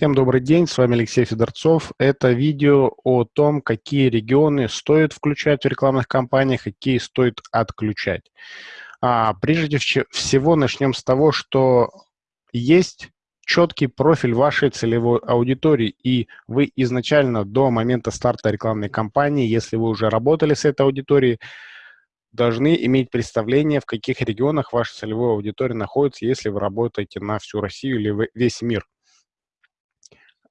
Всем добрый день, с вами Алексей Федорцов. Это видео о том, какие регионы стоит включать в рекламных кампаниях, какие стоит отключать. А, прежде всего начнем с того, что есть четкий профиль вашей целевой аудитории, и вы изначально до момента старта рекламной кампании, если вы уже работали с этой аудиторией, должны иметь представление, в каких регионах ваша целевая аудитория находится, если вы работаете на всю Россию или весь мир.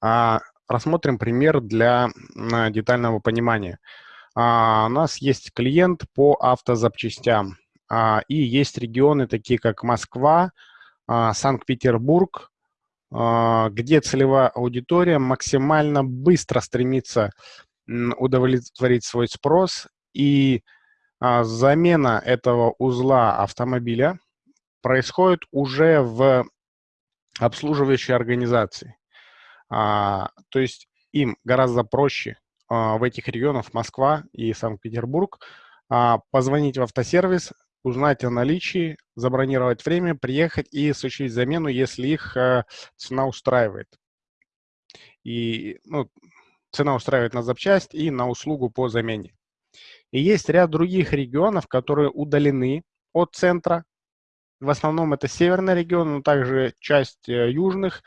А, рассмотрим пример для детального понимания. А, у нас есть клиент по автозапчастям, а, и есть регионы, такие как Москва, Санкт-Петербург, где целевая аудитория максимально быстро стремится удовлетворить свой спрос, и замена этого узла автомобиля происходит уже в обслуживающей организации. А, то есть им гораздо проще а, в этих регионах Москва и Санкт-Петербург а, позвонить в автосервис, узнать о наличии, забронировать время, приехать и осуществить замену, если их а, цена устраивает. И ну, цена устраивает на запчасть и на услугу по замене. И есть ряд других регионов, которые удалены от центра. В основном это северный регион, но также часть э, южных а,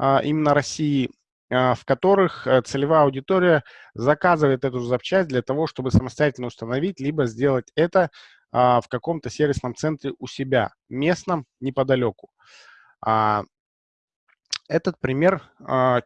именно России, а, в которых э, целевая аудитория заказывает эту запчасть для того, чтобы самостоятельно установить, либо сделать это а, в каком-то сервисном центре у себя, местном, неподалеку. Этот пример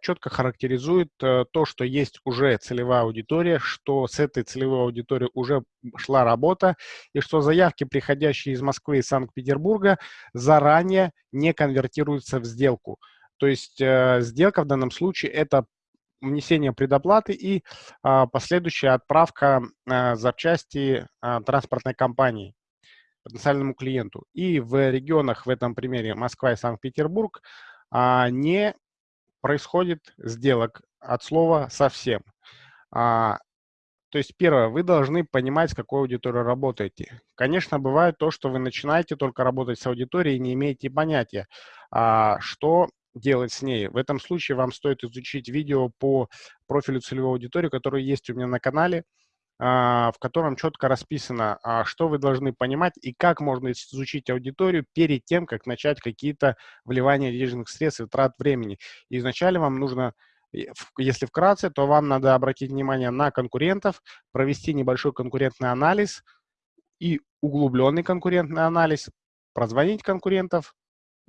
четко характеризует э, то, что есть уже целевая аудитория, что с этой целевой аудиторией уже шла работа, и что заявки, приходящие из Москвы и Санкт-Петербурга, заранее не конвертируются в сделку. То есть э, сделка в данном случае – это внесение предоплаты и а, последующая отправка а, запчасти а, транспортной компании потенциальному клиенту. И в регионах, в этом примере Москва и Санкт-Петербург, а, не происходит сделок от слова совсем. То есть, первое, вы должны понимать, с какой аудиторией работаете. Конечно, бывает то, что вы начинаете только работать с аудиторией и не имеете понятия, что делать с ней. В этом случае вам стоит изучить видео по профилю целевой аудитории, которое есть у меня на канале, а, в котором четко расписано, а, что вы должны понимать и как можно изучить аудиторию перед тем, как начать какие-то вливания денежных средств и трат времени. И изначально вам нужно, если вкратце, то вам надо обратить внимание на конкурентов, провести небольшой конкурентный анализ и углубленный конкурентный анализ, прозвонить конкурентов,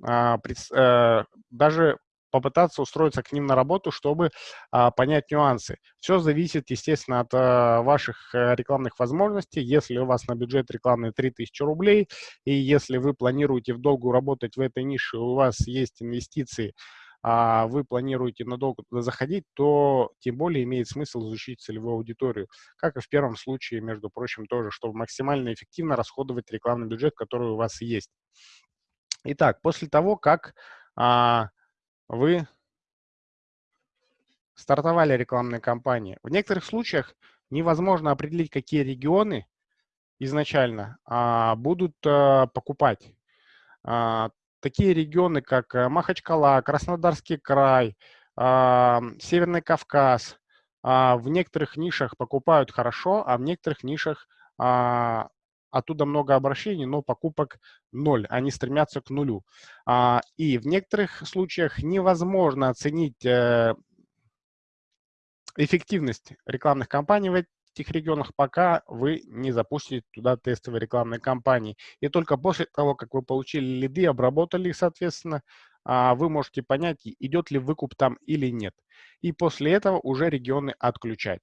даже попытаться устроиться к ним на работу, чтобы а, понять нюансы. Все зависит, естественно, от а, ваших э, рекламных возможностей. Если у вас на бюджет рекламный 3000 рублей, и если вы планируете в долгу работать в этой нише, у вас есть инвестиции, а вы планируете надолго туда заходить, то тем более имеет смысл изучить целевую аудиторию. Как и в первом случае, между прочим, тоже, чтобы максимально эффективно расходовать рекламный бюджет, который у вас есть. Итак, после того, как а, вы стартовали рекламные кампании, в некоторых случаях невозможно определить, какие регионы изначально а, будут а, покупать. А, такие регионы, как э, Махачкала, Краснодарский край, а, Северный Кавказ, а, в некоторых нишах покупают хорошо, а в некоторых нишах а, оттуда много обращений, но покупок ноль, они стремятся к нулю. А, и в некоторых случаях невозможно оценить э, эффективность рекламных кампаний в этих регионах, пока вы не запустите туда тестовые рекламные кампании. И только после того, как вы получили лиды, обработали их, соответственно, а, вы можете понять, идет ли выкуп там или нет. И после этого уже регионы отключать.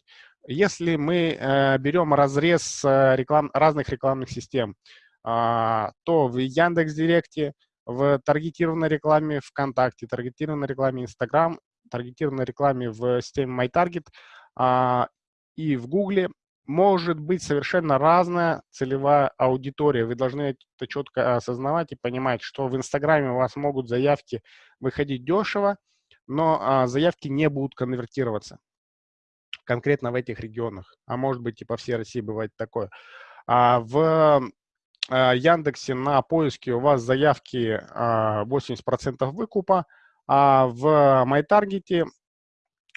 Если мы э, берем разрез э, реклам, разных рекламных систем, э, то в Яндекс.Директе, в таргетированной рекламе ВКонтакте, таргетированной рекламе Инстаграм, таргетированной рекламе в системе MyTarget э, и в Гугле может быть совершенно разная целевая аудитория. Вы должны это четко осознавать и понимать, что в Инстаграме у вас могут заявки выходить дешево, но а, заявки не будут конвертироваться конкретно в этих регионах. А может быть и по всей России бывает такое. А в а, Яндексе на поиске у вас заявки 80% а, выкупа, а в MyTarget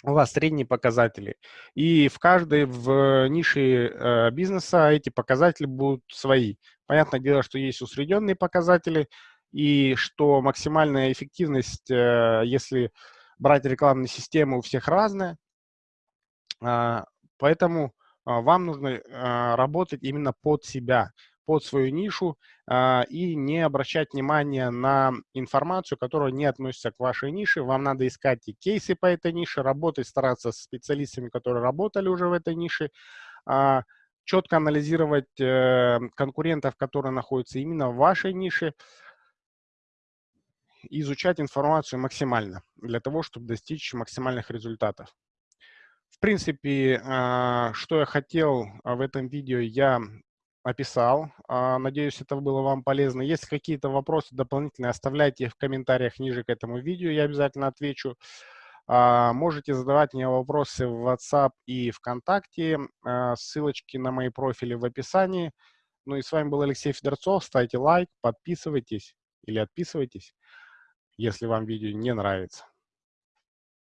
у вас средние показатели. И в каждой в нише э, бизнеса эти показатели будут свои. Понятное дело, что есть усредненные показатели, и что максимальная эффективность, э, если брать рекламные системы, у всех разная. А, поэтому а, вам нужно а, работать именно под себя, под свою нишу и не обращать внимания на информацию, которая не относится к вашей нише. Вам надо искать и кейсы по этой нише, работать, стараться с специалистами, которые работали уже в этой нише, четко анализировать э, конкурентов, которые находятся именно в вашей нише, изучать информацию максимально для того, чтобы достичь максимальных результатов. В принципе, а, что я хотел а, в этом видео, я описал. А, надеюсь, это было вам полезно. Если какие-то вопросы дополнительные, оставляйте их в комментариях ниже к этому видео, я обязательно отвечу. Можете задавать мне вопросы в WhatsApp и ВКонтакте. Ссылочки на мои профили в описании. Ну и с вами был Алексей Федорцов. Ставьте лайк, подписывайтесь или отписывайтесь, если вам видео не нравится.